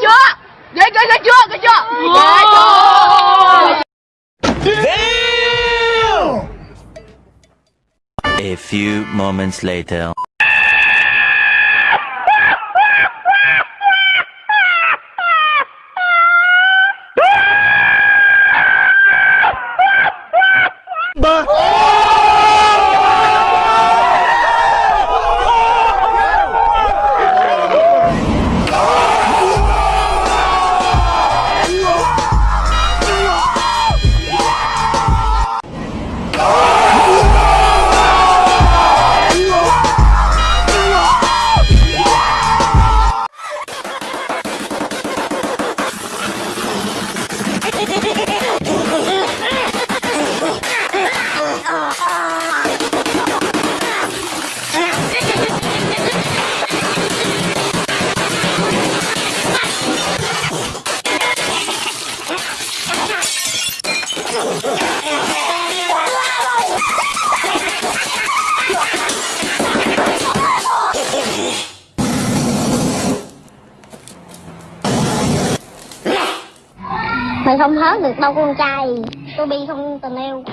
chưa ghê ghê ghê chưa ghê chưa ghê chưa A few moments later. Mày không hớt được đâu con trai. Tôi bi không tình yêu.